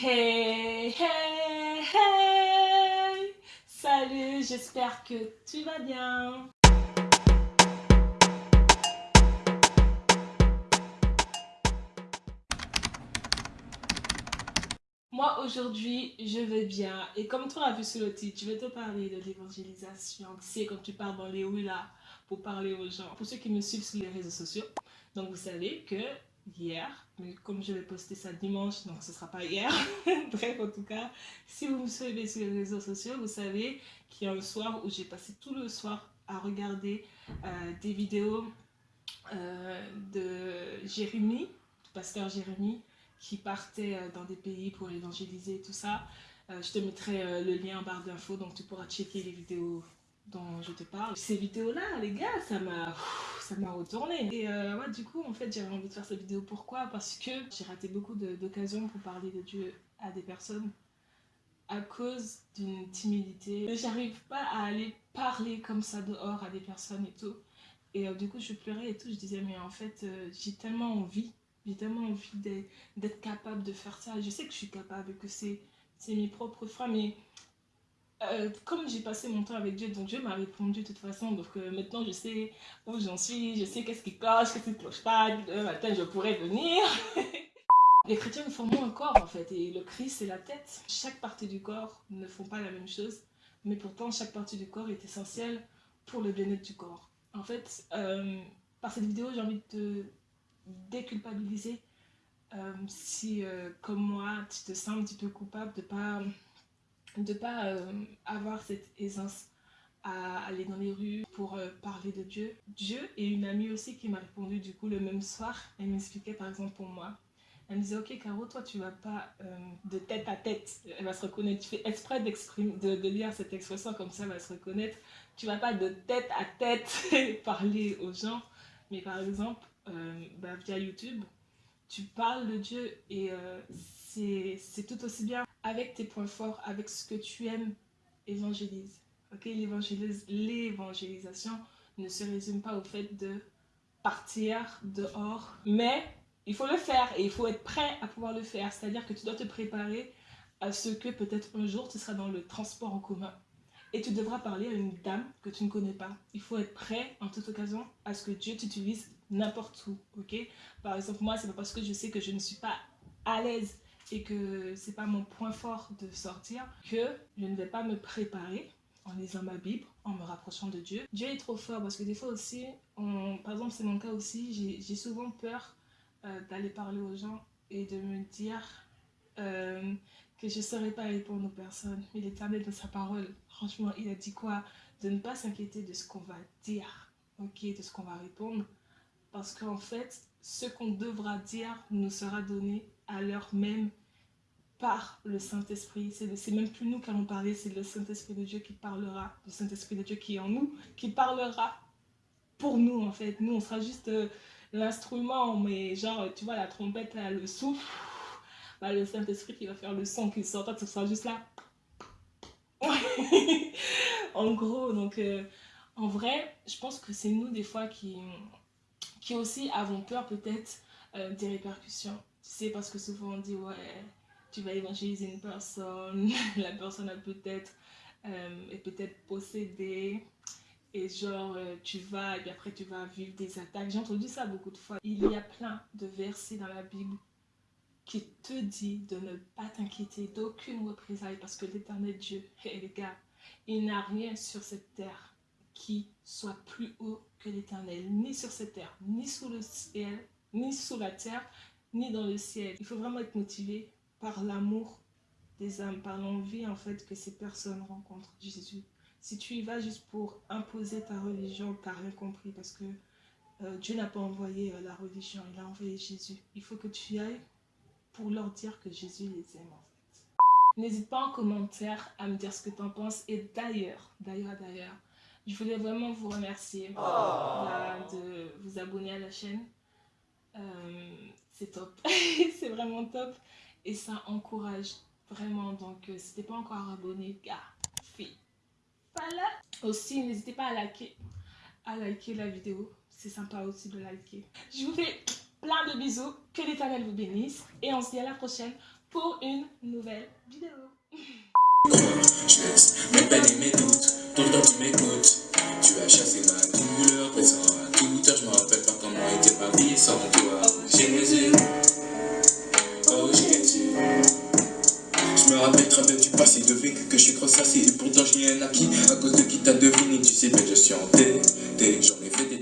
Hey, hey, hey Salut, j'espère que tu vas bien. Moi aujourd'hui, je vais bien et comme tu as vu sur le titre, je vais te parler de l'évangélisation. C'est quand tu pars dans les rues là pour parler aux gens. Pour ceux qui me suivent sur les réseaux sociaux, donc vous savez que hier, mais comme je vais poster ça dimanche, donc ce ne sera pas hier. Bref, en tout cas, si vous me suivez sur les réseaux sociaux, vous savez qu'il y a un soir où j'ai passé tout le soir à regarder euh, des vidéos euh, de Jérémie, du pasteur Jérémie, qui partait euh, dans des pays pour évangéliser et tout ça. je te mettrai le lien en barre d'infos, donc tu pourras checker les vidéos dont je te parle. Ces vidéos-là, les gars, ça m'a ça m'a retourné. Et euh, ouais, du coup, en fait, j'avais envie de faire cette vidéo. Pourquoi? Parce que j'ai raté beaucoup d'occasions pour parler de Dieu à des personnes à cause d'une timidité. J'arrive pas à aller parler comme ça dehors à des personnes et tout. Et euh, du coup, je pleurais et tout. Je disais, mais en fait, euh, j'ai tellement envie. J'ai tellement envie d'être capable de faire ça. Je sais que je suis capable, que c'est mes propres freins, mais euh, comme j'ai passé mon temps avec Dieu, donc Dieu m'a répondu de toute façon, donc euh, maintenant je sais où j'en suis, je sais qu'est-ce qui cloche, qu'est-ce qui ne cloche pas, demain matin je pourrais venir. Les chrétiens nous formons un corps en fait, et le Christ c'est la tête. Chaque partie du corps ne font pas la même chose, mais pourtant chaque partie du corps est essentielle pour le bien-être du corps. En fait, euh, par cette vidéo j'ai envie de te déculpabiliser si comme moi tu te sens un petit peu coupable de pas de ne pas euh, avoir cette aisance à aller dans les rues pour euh, parler de Dieu. Dieu et une amie aussi qui m'a répondu du coup le même soir, elle m'expliquait par exemple pour moi. Elle me disait, ok Caro, toi tu vas pas euh, de tête à tête, elle va se reconnaître, tu fais exprès de, de lire cette expression comme ça, elle va se reconnaître. Tu vas pas de tête à tête parler aux gens, mais par exemple, bah, via YouTube, tu parles de Dieu et c'est tout aussi bien avec tes points forts, avec ce que tu aimes, évangélise. Ok, l'évangélisation ne se résume pas au fait de partir dehors, mais il faut le faire et il faut être prêt à pouvoir le faire. C'est-à-dire que tu dois te préparer à ce que peut-être un jour tu seras dans le transport en commun et tu devras parler à une dame que tu ne connais pas. Il faut être prêt en toute occasion à ce que Dieu t'utilise n'importe où, ok? Par exemple, moi, c'est pas parce que je sais que je ne suis pas à l'aise et que c'est pas mon point fort de sortir que je ne vais pas me préparer en lisant ma Bible, en me rapprochant de Dieu. Dieu est trop fort parce que des fois aussi, par exemple c'est mon cas aussi, j'ai souvent peur euh, d'aller parler aux gens et de me dire euh, que je ne saurais pas répondre aux personnes. Mais l'éternel de sa parole, franchement, il a dit quoi? De ne pas s'inquiéter de ce qu'on va dire, ok, de ce qu'on va répondre. Parce qu'en fait, ce qu'on devra dire nous sera donné à l'heure même par le Saint-Esprit. C'est même plus nous qui allons parler, c'est le Saint-Esprit de Dieu qui parlera, le Saint-Esprit de Dieu qui est en nous, qui parlera pour nous en fait. Nous, on sera juste euh, l'instrument, mais genre, tu vois, la trompette, le souffle, bah, le Saint-Esprit qui va faire le son qui sort, toi, tu seras juste là. en gros, donc, euh, en vrai, je pense que c'est nous des fois qui, qui aussi avons peur peut-être euh, des répercussions. Tu sais, parce que souvent on dit, ouais, tu vas évangéliser une personne, la personne a peut-être euh, est peut-être possédée et genre tu vas et puis après tu vas vivre des attaques. J'ai entendu ça beaucoup de fois. Il y a plein de versets dans la Bible qui te dit de ne pas t'inquiéter d'aucune représailles parce que l'éternel Dieu, et les il n'a rien sur cette terre qui soit plus haut que l'éternel, ni sur cette terre, ni sous le ciel, ni sous la terre, ni dans le ciel. Il faut vraiment être motivé par l'amour des âmes, par l'envie en fait que ces personnes rencontrent Jésus. Si tu y vas juste pour imposer ta religion, tu n'as rien compris parce que euh, Dieu n'a pas envoyé euh, la religion, il a envoyé Jésus. Il faut que tu y ailles pour leur dire que Jésus les aime en fait. N'hésite pas en commentaire à me dire ce que tu en penses et d'ailleurs, d'ailleurs, d'ailleurs, je voulais vraiment vous remercier oh. de vous abonner à la chaîne. Euh, c'est top, c'est vraiment top et ça encourage vraiment. Donc, euh, si t'es pas encore abonné, gars, fille, voilà. Aussi, n'hésitez pas à liker, à liker la vidéo. C'est sympa aussi de liker. Je vous fais plein de bisous. Que l'éternel vous bénisse. Et on se dit à la prochaine pour une nouvelle vidéo. Je laisse mes peines et mes doutes, tout le temps tu m'écoutes. Tu as chassé ma douleur, présent à toute heure, je me rappelle pas comment était ma vie sans toi. Jésus, oh Jésus. Je me rappelle très bien du passé, devine que je suis trop sassé et pourtant je n'ai rien acquis à cause de qui t'a deviné. Tu sais bien, je suis en tête, j'en ai fait des